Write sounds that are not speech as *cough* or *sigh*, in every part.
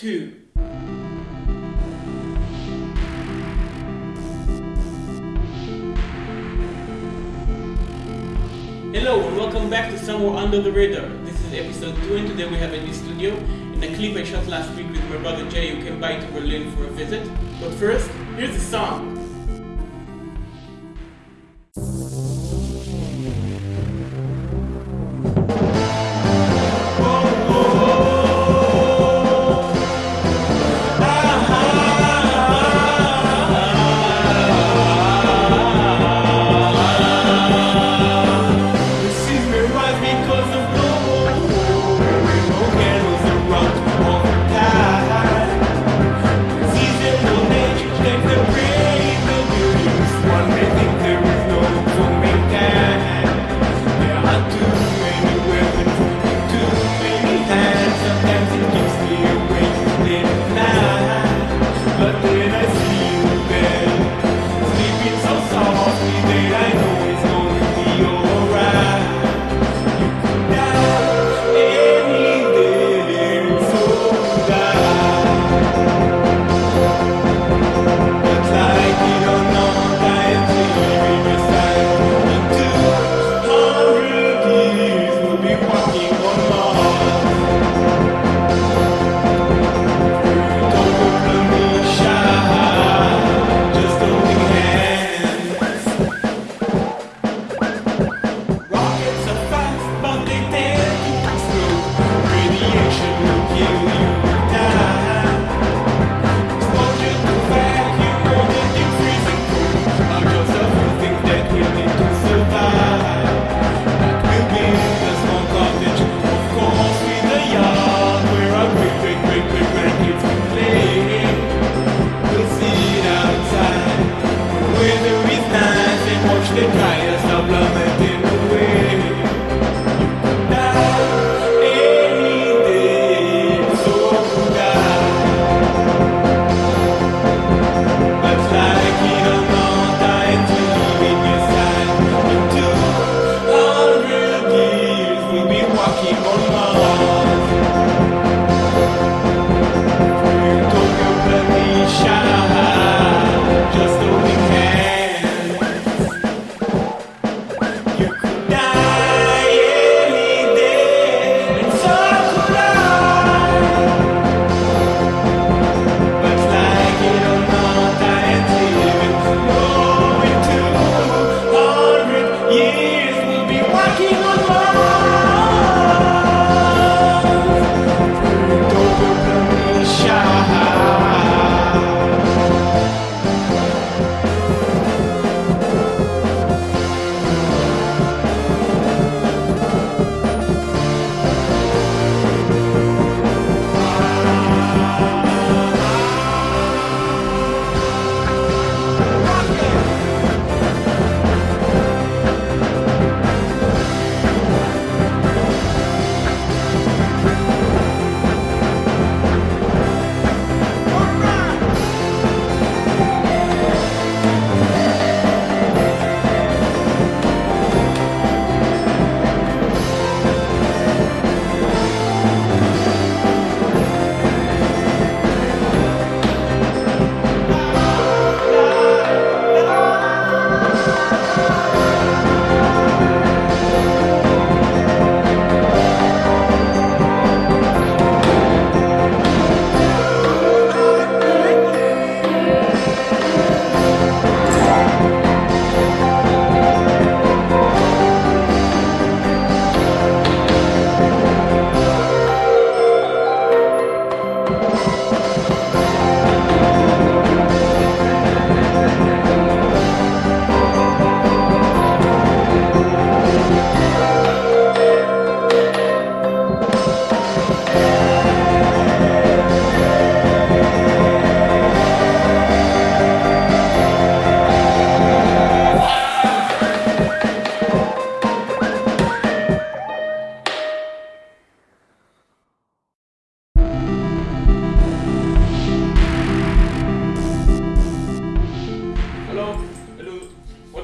two. Hello and welcome back to Somewhere Under the Radar. This is episode 2 and today we have a new studio and a clip I shot last week with my brother Jay who came by to Berlin for a visit. But first, here's the song.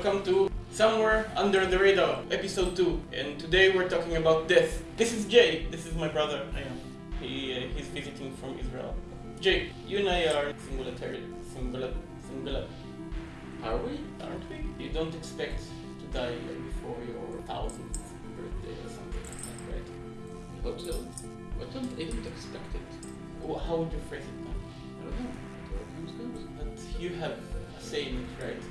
welcome to Somewhere Under the Radar, episode 2. And today we're talking about death. This is Jay, this is my brother. I am. He, uh, he's visiting from Israel. Jay, you and I are singularity. Singular. Singular. Are we? Aren't we? You don't expect to die before your thousandth birthday or something like that, right? Uh, I hope so. I don't even expect it? How would you phrase it now? I don't know. But you have uh, it, right?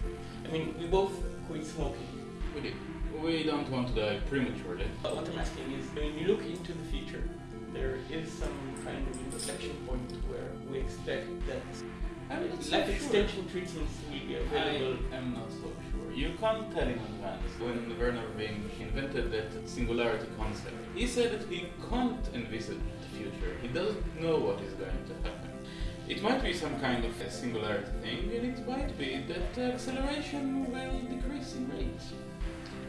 I mean, we both quit smoking. We did. We don't want to die prematurely. But what I'm asking is, when you look into the future, there is some kind of inflection point where we expect that I'm not so life sure. extension treatments will be available. I am not so sure. You can't tell in advance. When Vernor Vinge invented that singularity concept, he said that he can't envisage the future. He doesn't know what is going to happen. It might be some kind of a singularity thing, and it might be that acceleration will decrease in rate.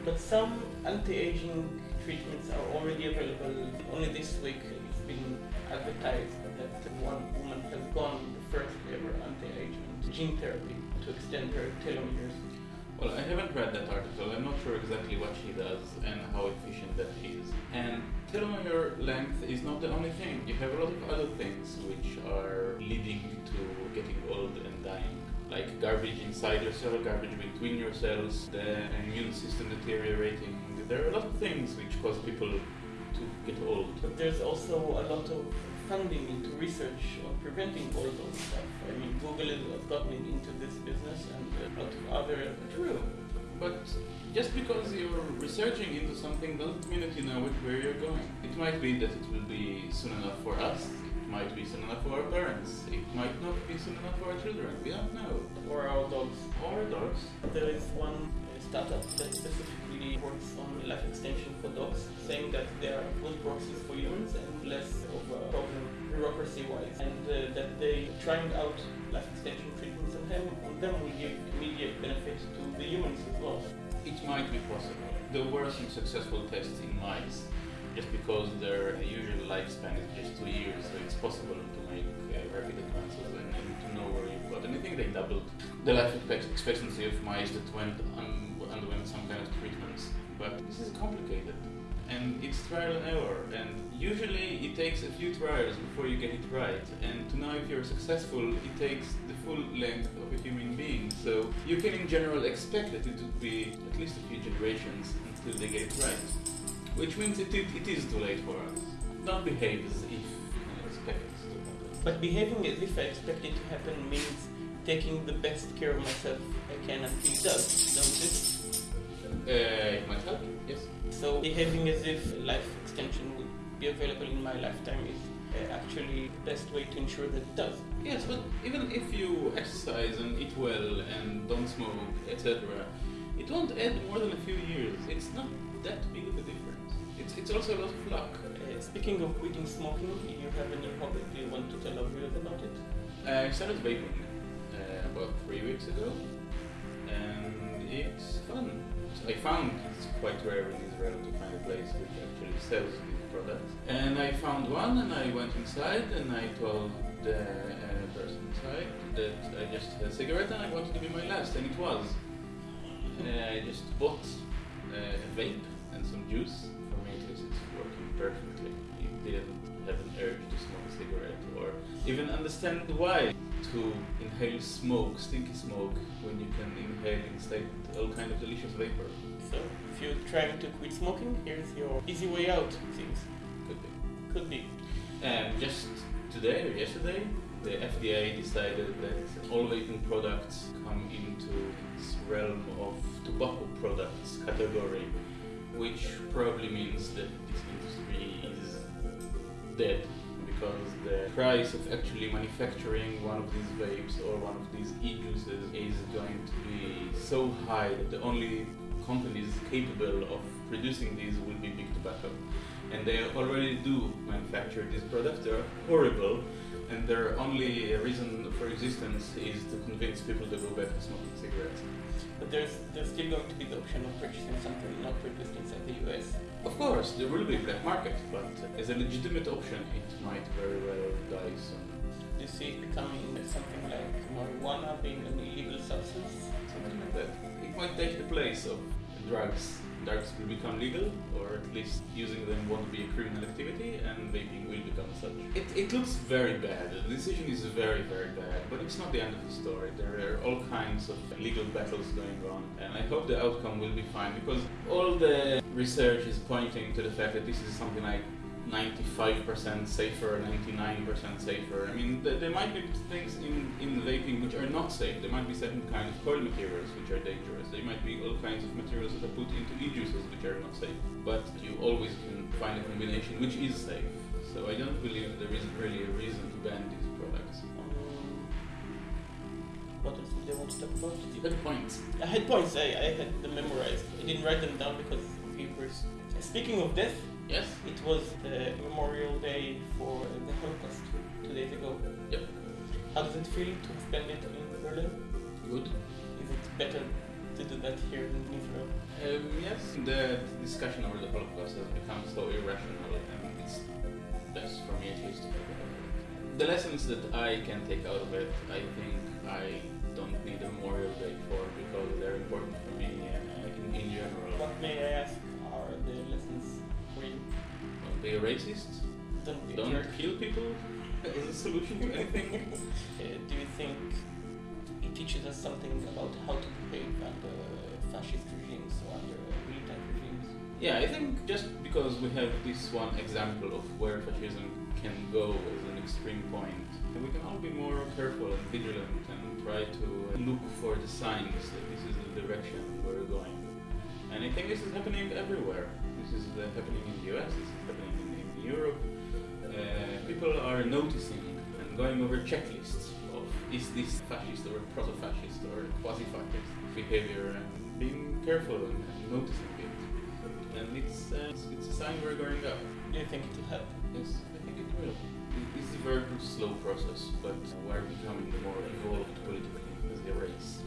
But some anti-aging treatments are already available. Only this week it's been advertised that one woman has gone the first ever anti-aging gene therapy to extend her telomeres. Well, I haven't read that article. I'm not sure exactly what she does and how efficient that is. And telomere length is not the only thing. You have a lot of other things which are leading to getting old and dying. Like garbage inside your cell, garbage between your cells, the immune system deteriorating. There are a lot of things which cause people to get old. But there's also a lot of funding into research on preventing all those stuff. I mean, Google has gotten into this business and a lot of other True. But just because you're researching into something doesn't mean that you know it- where you're going. It might be that it will be soon enough for us. It might be soon enough for our parents. It might not be soon enough for our children. We don't know. or our dogs. Or our dogs. There is one startup that specifically works on life extension for dogs, saying that they are good proxies for humans and less of a problem bureaucracy-wise, and uh, that they trying out life extension treatments on them, on them will give immediate benefit to the humans as well. It might be possible. There were some successful tests in mice, just because their usual lifespan is just two years, so it's possible to make uh, rapid advances and, and to know where you've got. And I think they doubled the life expectancy of mice that went un- some kind of treatments. But this is complicated, and it's trial and error. And usually it takes a few trials before you get it right. And to know if you're successful, it takes the full length of a human being. So you can, in general, expect that it would be at least a few generations until they get it right. Which means it, it, it is too late for us. Don't behave as if you expect it to happen. But behaving as if I expect it to happen means taking the best care of myself I can until it does, don't it? Uh, it might help, yes. So behaving as if life extension would be available in my lifetime is uh, actually the best way to ensure that it does. Yes, but even if you exercise and eat well and don't smoke, etc., it won't add more than a few years. It's not that big of a difference. It's, it's also a lot of luck. Uh, speaking of quitting smoking, you have a new hobby. Do you want to tell our viewers about it? I started vaping uh, about three weeks ago, and it's fun. I found it's quite rare in Israel to find a place which actually sells these products. And I found one, and I went inside, and I told the uh, person inside that I just had a cigarette and I wanted to be my last, and it was. Uh, I just bought uh, a vape and some juice. For me, it is it's working perfectly. Didn't have an urge to smoke a cigarette or even understand why to inhale smoke, stinky smoke, when you can inhale instead all kind of delicious vapor. So if you're trying to quit smoking, here's your easy way out. Things Could be. could be. And just today or yesterday, the FDA decided that all vaping products come into its realm of tobacco products category, which probably means that this industry is dead because the price of actually manufacturing one of these vapes or one of these e-juices is going to be so high that the only companies capable of producing these will be big tobacco. And they already do manufacture these products. They're horrible, and their only reason for existence is to convince people to go back to smoking cigarettes. But there's there's still going to be the option of purchasing something not produced inside the US. Of course, there will be a black market, but as a legitimate option, it might very well die soon. Do you see it becoming something like marijuana being an illegal substance? Something like that. It might take the place of drugs drugs will become legal, or at least using them won't be a criminal activity, and vaping will become such. It, it looks very bad. The decision is very, very bad, but it's not the end of the story. There are all kinds of legal battles going on, and I hope the outcome will be fine because all the research is pointing to the fact that this is something like 95% safer, 99% safer. I mean, th- there might be things in, in vaping which are not safe. There might be certain kind of coil materials which are dangerous. There might be all kinds of materials that are put into e-juices which are not safe. But you always can find a combination which is safe. So I don't believe there is really a reason to ban these products. What else did I want to talk about? You had points. I had points. I, I had them memorized. I didn't write them down because of papers. Speaking of death, Yes? it was the Memorial Day for the Holocaust two days ago. Yep. How does it feel to spend it in Berlin? Good. Is it better to do that here in Israel? Um, yes, the discussion over the Holocaust has become so irrational, and it's best for me at least to forget about it. The lessons that I can take out of it, I think I don't need a Memorial Day for because they're important for me uh, in, in general. What may I ask are the lessons you? Don't be a racist. Don't Don't kill people as a solution to anything. *laughs* Uh, do you think it teaches us something about how to behave under fascist regimes or under militant regimes? Yeah, I think just because we have this one example of where fascism can go as an extreme point, we can all be more careful and vigilant and try to look for the signs that this is the direction we're going. And I think this is happening everywhere. This is uh, happening in the US, this is happening in, in Europe. Uh, people are noticing and going over checklists of is this fascist or proto-fascist or quasi-fascist behavior and being careful and, and noticing it. And it's, uh, it's, it's a sign we're going up. Do you think it will help? Yes, I think it will. It's a very slow process, but we're becoming more evolved politically as a race.